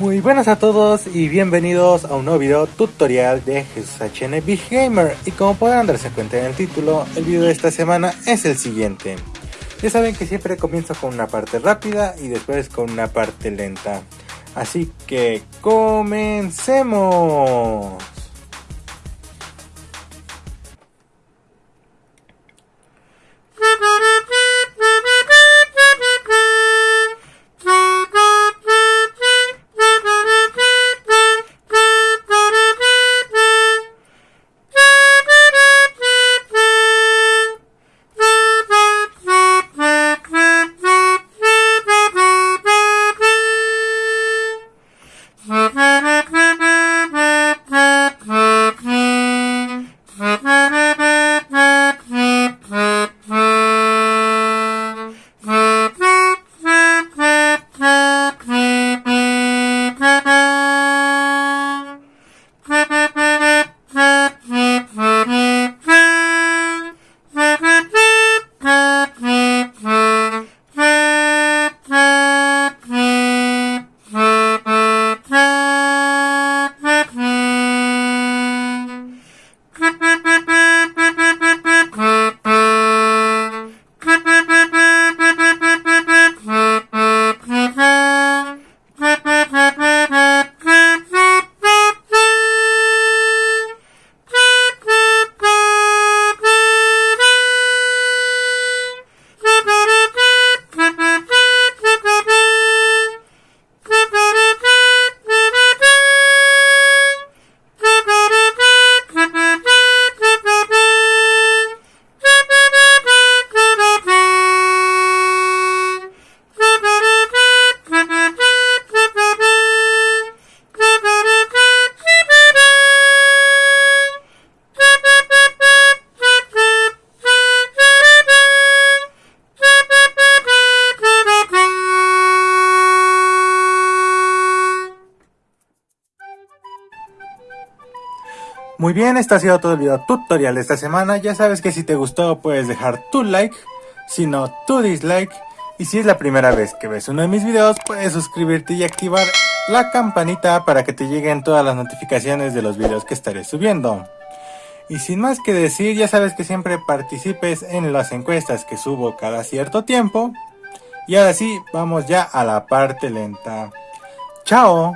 Muy buenas a todos y bienvenidos a un nuevo video tutorial de Jesús HN Big Gamer y como podrán darse cuenta en el título, el video de esta semana es el siguiente. Ya saben que siempre comienzo con una parte rápida y después con una parte lenta. Así que comencemos. Muy bien, este ha sido todo el video tutorial de esta semana. Ya sabes que si te gustó puedes dejar tu like, si no tu dislike. Y si es la primera vez que ves uno de mis videos, puedes suscribirte y activar la campanita para que te lleguen todas las notificaciones de los videos que estaré subiendo. Y sin más que decir, ya sabes que siempre participes en las encuestas que subo cada cierto tiempo. Y ahora sí, vamos ya a la parte lenta. ¡Chao!